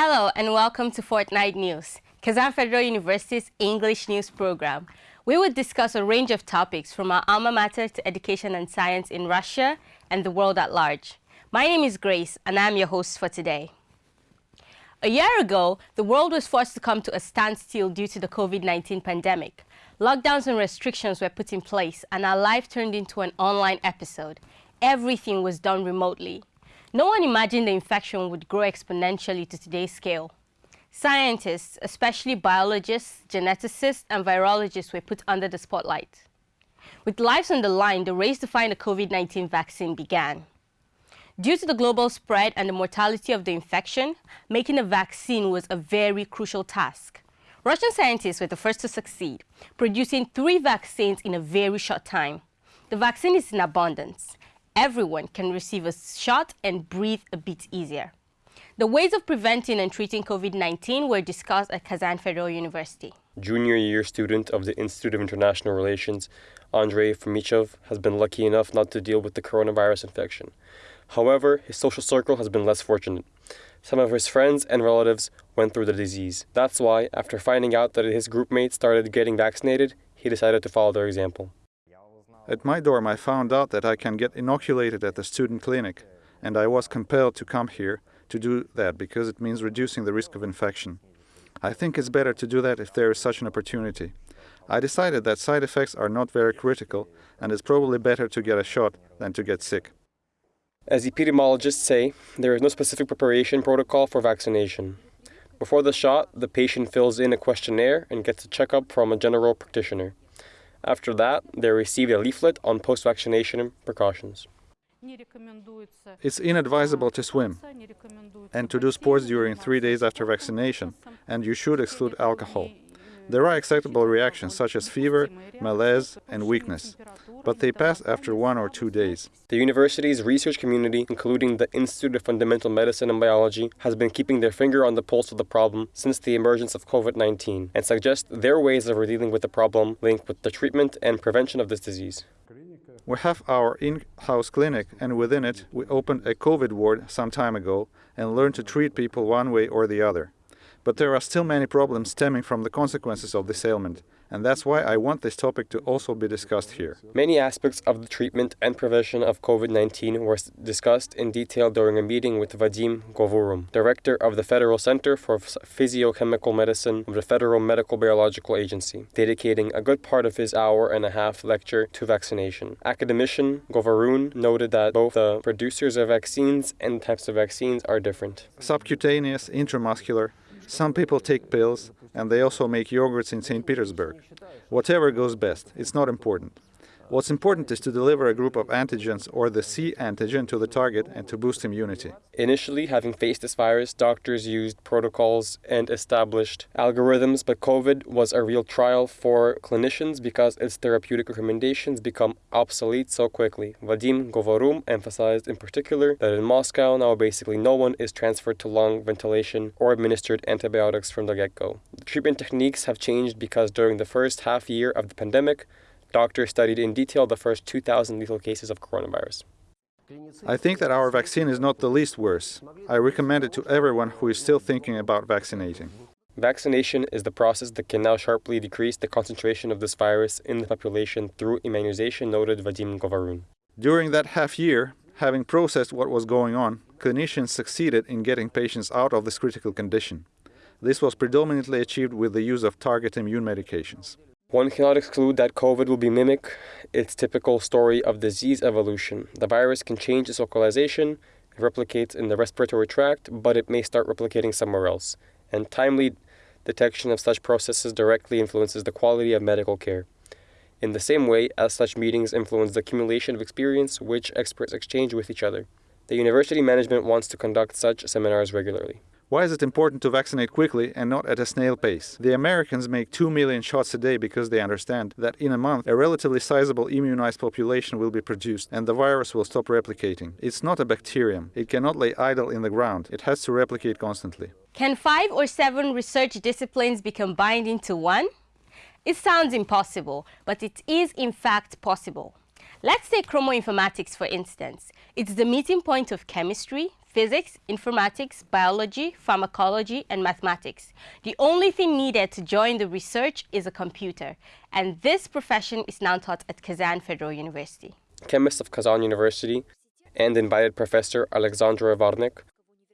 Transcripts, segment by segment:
Hello and welcome to Fortnight News, Kazan Federal University's English news program. We will discuss a range of topics from our alma mater to education and science in Russia and the world at large. My name is Grace and I'm your host for today. A year ago, the world was forced to come to a standstill due to the COVID-19 pandemic. Lockdowns and restrictions were put in place and our life turned into an online episode. Everything was done remotely. No one imagined the infection would grow exponentially to today's scale. Scientists, especially biologists, geneticists, and virologists were put under the spotlight. With lives on the line, the race to find a COVID-19 vaccine began. Due to the global spread and the mortality of the infection, making a vaccine was a very crucial task. Russian scientists were the first to succeed, producing three vaccines in a very short time. The vaccine is in abundance, everyone can receive a shot and breathe a bit easier. The ways of preventing and treating COVID-19 were discussed at Kazan Federal University. Junior year student of the Institute of International Relations, Andrei Fomichev, has been lucky enough not to deal with the coronavirus infection. However, his social circle has been less fortunate. Some of his friends and relatives went through the disease. That's why, after finding out that his groupmates started getting vaccinated, he decided to follow their example. At my dorm, I found out that I can get inoculated at the student clinic, and I was compelled to come here to do that because it means reducing the risk of infection. I think it's better to do that if there is such an opportunity. I decided that side effects are not very critical, and it's probably better to get a shot than to get sick. As epidemiologists say, there is no specific preparation protocol for vaccination. Before the shot, the patient fills in a questionnaire and gets a checkup from a general practitioner. After that, they received a leaflet on post-vaccination precautions. It's inadvisable to swim and to do sports during three days after vaccination, and you should exclude alcohol. There are acceptable reactions such as fever, malaise, and weakness, but they pass after one or two days. The university's research community, including the Institute of Fundamental Medicine and Biology, has been keeping their finger on the pulse of the problem since the emergence of COVID-19 and suggest their ways of dealing with the problem linked with the treatment and prevention of this disease. We have our in-house clinic and within it we opened a COVID ward some time ago and learned to treat people one way or the other. But there are still many problems stemming from the consequences of this ailment, and that's why I want this topic to also be discussed here. Many aspects of the treatment and prevention of COVID-19 were discussed in detail during a meeting with Vadim Govorun, director of the Federal Center for Physiochemical Medicine of the Federal Medical Biological Agency, dedicating a good part of his hour and a half lecture to vaccination. Academician Govorun noted that both the producers of vaccines and types of vaccines are different. Subcutaneous, intramuscular, some people take pills, and they also make yogurts in St. Petersburg. Whatever goes best, it's not important. What's important is to deliver a group of antigens or the C antigen to the target and to boost immunity. Initially, having faced this virus, doctors used protocols and established algorithms, but COVID was a real trial for clinicians because its therapeutic recommendations become obsolete so quickly. Vadim Govorun emphasized in particular that in Moscow now basically no one is transferred to lung ventilation or administered antibiotics from the get-go. Treatment techniques have changed because during the first half year of the pandemic, Doctors studied in detail the first 2,000 lethal cases of coronavirus. I think that our vaccine is not the least worse. I recommend it to everyone who is still thinking about vaccinating. Vaccination is the process that can now sharply decrease the concentration of this virus in the population through immunization, noted Vadim Govorun. During that half year, having processed what was going on, clinicians succeeded in getting patients out of this critical condition. This was predominantly achieved with the use of target immune medications. One cannot exclude that COVID will be mimic its typical story of disease evolution. The virus can change its localization, it replicates in the respiratory tract, but it may start replicating somewhere else. And timely detection of such processes directly influences the quality of medical care. In the same way as such meetings influence the accumulation of experience which experts exchange with each other. The university management wants to conduct such seminars regularly. Why is it important to vaccinate quickly and not at a snail pace? The Americans make 2 million shots a day because they understand that in a month a relatively sizable immunized population will be produced and the virus will stop replicating. It's not a bacterium. It cannot lay idle in the ground. It has to replicate constantly. Can five or seven research disciplines be combined into one? It sounds impossible, but it is in fact possible. Let's take chemoinformatics for instance. It's the meeting point of chemistry, physics, informatics, biology, pharmacology, and mathematics. The only thing needed to join the research is a computer, and this profession is now taught at Kazan Federal University. Chemists of Kazan University and invited professor Alexandre Varnek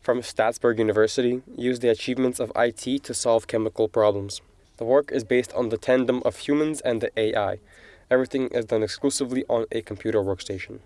from Strasbourg University used the achievements of IT to solve chemical problems. The work is based on the tandem of humans and the AI. Everything is done exclusively on a computer workstation.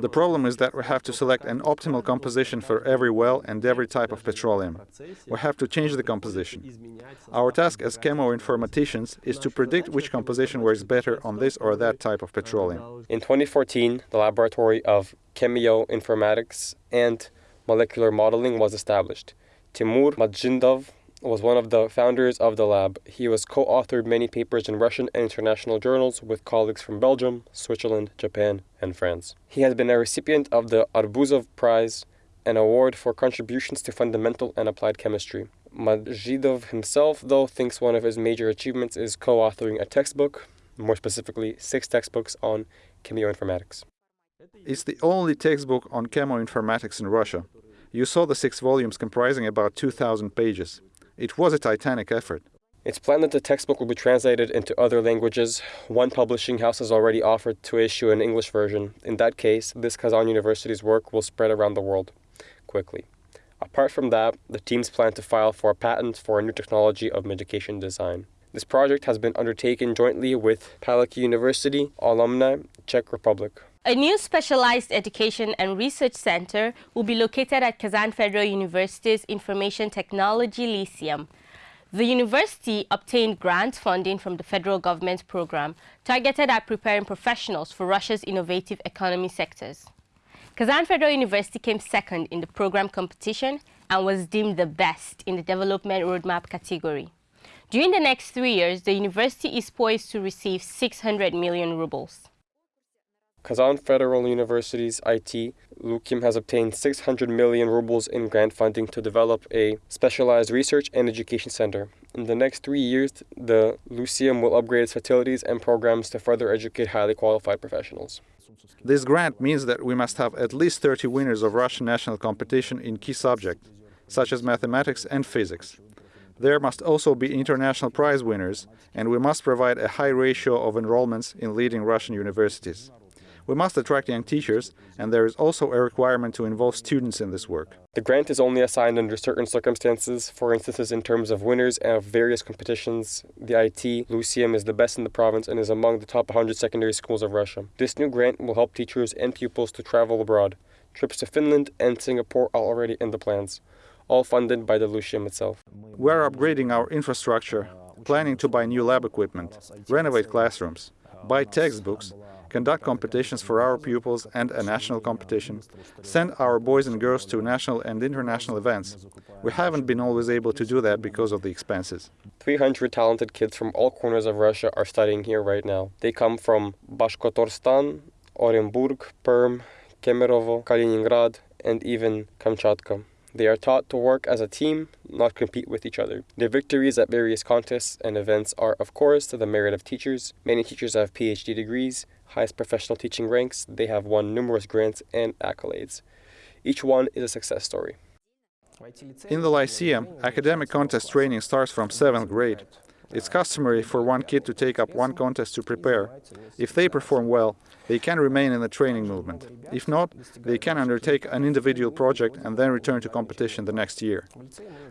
The problem is that we have to select an optimal composition for every well and every type of petroleum. We have to change the composition. Our task as chemoinformaticians is to predict which composition works better on this or that type of petroleum. In 2014, the Laboratory of Chemoinformatics and Molecular Modeling was established. Timur Majidov was one of the founders of the lab. He was co-authored many papers in Russian and international journals with colleagues from Belgium, Switzerland, Japan, and France. He has been a recipient of the Arbuzov Prize, an award for contributions to fundamental and applied chemistry. Majidov himself, though, thinks one of his major achievements is co-authoring a textbook, more specifically six textbooks on chemoinformatics. It's the only textbook on chemoinformatics in Russia. You saw the six volumes comprising about 2,000 pages. It was a titanic effort. It's planned that the textbook will be translated into other languages. One publishing house has already offered to issue an English version. In that case, this Kazan University's work will spread around the world quickly. Apart from that, the teams plan to file for a patent for a new technology of medication design. This project has been undertaken jointly with Palacky University, Olomouc, Czech Republic. A new specialized education and research center will be located at Kazan Federal University's Information Technology Lyceum. The university obtained grant funding from the federal government program targeted at preparing professionals for Russia's innovative economy sectors. Kazan Federal University came second in the program competition and was deemed the best in the development roadmap category. During the next three years, the university is poised to receive 600 million rubles. Kazan Federal University's IT, Lyceum has obtained 600 million rubles in grant funding to develop a specialized research and education center. In the next three years, the Lyceum will upgrade its facilities and programs to further educate highly qualified professionals. This grant means that we must have at least 30 winners of Russian national competition in key subjects, such as mathematics and physics. There must also be international prize winners, and we must provide a high ratio of enrollments in leading Russian universities. We must attract young teachers, and there is also a requirement to involve students in this work. The grant is only assigned under certain circumstances, for instances in terms of winners of various competitions. The IT Lyceum is the best in the province and is among the top 100 secondary schools of Russia. This new grant will help teachers and pupils to travel abroad. Trips to Finland and Singapore are already in the plans, all funded by the Lyceum itself. We are upgrading our infrastructure, planning to buy new lab equipment, renovate classrooms, buy textbooks, conduct competitions for our pupils and a national competition, send our boys and girls to national and international events. We haven't been always able to do that because of the expenses. 300 talented kids from all corners of Russia are studying here right now. They come from Bashkortostan, Orenburg, Perm, Kemerovo, Kaliningrad, and even Kamchatka. They are taught to work as a team, not compete with each other. Their victories at various contests and events are, of course, to the merit of teachers. Many teachers have PhD degrees, highest professional teaching ranks. They have won numerous grants and accolades. Each one is a success story. In the Lyceum, academic contest training starts from 7th grade. It's customary for one kid to take up one contest to prepare. If they perform well, they can remain in the training movement. If not, they can undertake an individual project and then return to competition the next year.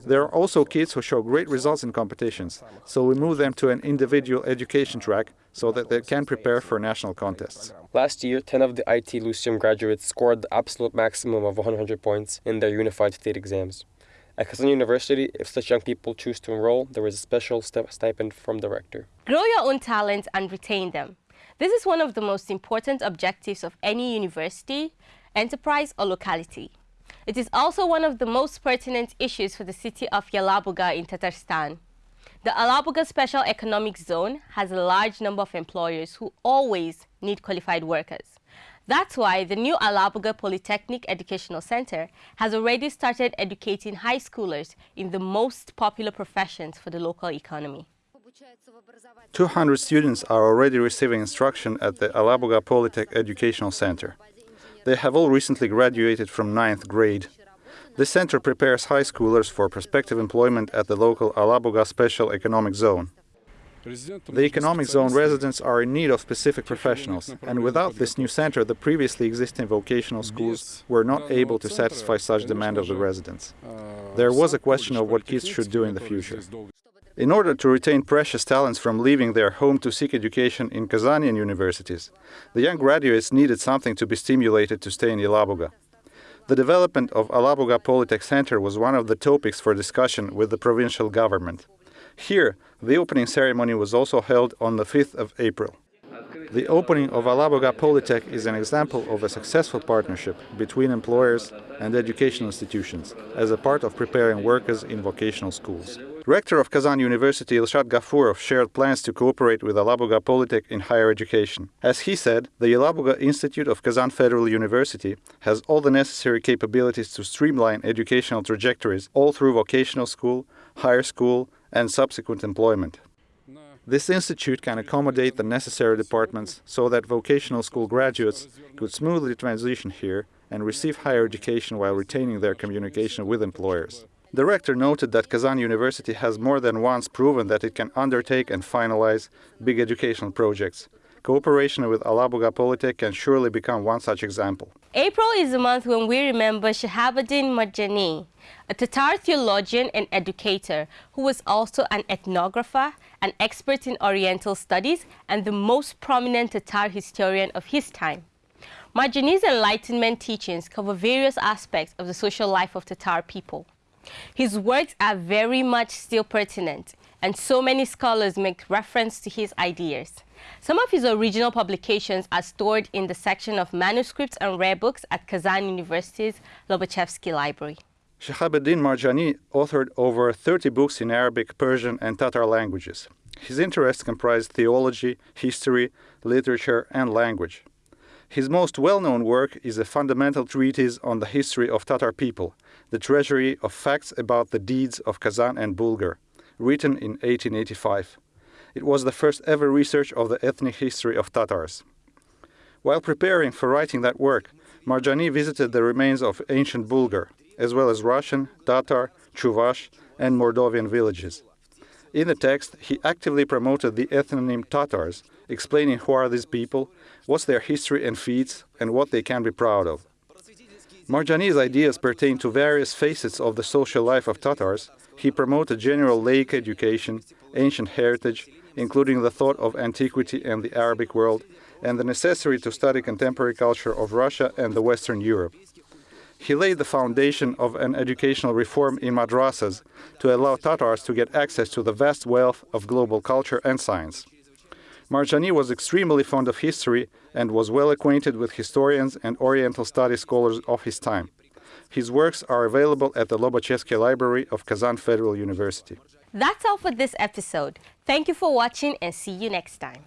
There are also kids who show great results in competitions, so we move them to an individual education track so that they can prepare for national contests. Last year, 10 of the IT Lyceum graduates scored the absolute maximum of 100 points in their unified state exams. At Kazan University, if such young people choose to enroll, there is a special stipend from the rector. Grow your own talents and retain them. This is one of the most important objectives of any university, enterprise or locality. It is also one of the most pertinent issues for the city of Yelabuga in Tatarstan. The Alabuga Special Economic Zone has a large number of employers who always need qualified workers. That's why the new Alabuga Polytechnic Educational Center has already started educating high schoolers in the most popular professions for the local economy. 200 students are already receiving instruction at the Alabuga Polytech Educational Center. They have all recently graduated from ninth grade. The center prepares high schoolers for prospective employment at the local Alabuga Special Economic Zone. The economic zone residents are in need of specific professionals, and without this new center, the previously existing vocational schools were not able to satisfy such demand of the residents. There was a question of what kids should do in the future. In order to retain precious talents from leaving their home to seek education in Kazanian universities, the young graduates needed something to be stimulated to stay in Yelabuga. The development of Alabuga Polytech Center was one of the topics for discussion with the provincial government. Here, the opening ceremony was also held on the 5th of April. The opening of Alabuga Polytech is an example of a successful partnership between employers and educational institutions as a part of preparing workers in vocational schools. Rector of Kazan University Ilshat Gafurov shared plans to cooperate with Alabuga Polytech in higher education. As he said, the Yelabuga Institute of Kazan Federal University has all the necessary capabilities to streamline educational trajectories all through vocational school, higher school, and subsequent employment. This institute can accommodate the necessary departments so that vocational school graduates could smoothly transition here and receive higher education while retaining their communication with employers. The rector noted that Kazan University has more than once proven that it can undertake and finalize big educational projects. Cooperation with Alabuga Polytech can surely become one such example. April is the month when we remember Shahabuddin Marjani, a Tatar theologian and educator who was also an ethnographer, an expert in Oriental studies, and the most prominent Tatar historian of his time. Marjani's Enlightenment teachings cover various aspects of the social life of Tatar people. His works are very much still pertinent, and so many scholars make reference to his ideas. Some of his original publications are stored in the section of manuscripts and rare books at Kazan University's Lobachevsky Library. Shahabuddin Marjani authored over 30 books in Arabic, Persian, and Tatar languages. His interests comprised theology, history, literature, and language. His most well-known work is a fundamental treatise on the history of Tatar people, the treasury of facts about the deeds of Kazan and Bulgar, written in 1885. It was the first ever research of the ethnic history of Tatars. While preparing for writing that work, Marjani visited the remains of ancient Bulgar, as well as Russian, Tatar, Chuvash, and Moldovan villages. In the text, he actively promoted the ethnonym Tatars, explaining who are these people, what's their history and feats, and what they can be proud of. Marjani's ideas pertain to various facets of the social life of Tatars. He promoted general laic education, ancient heritage, including the thought of antiquity and the Arabic world, and the necessity to study contemporary culture of Russia and the Western Europe. He laid the foundation of an educational reform in madrasas to allow Tatars to get access to the vast wealth of global culture and science. Marjani was extremely fond of history and was well acquainted with historians and Oriental study scholars of his time. His works are available at the Lobachevsky Library of Kazan Federal University. That's all for this episode. Thank you for watching and see you next time.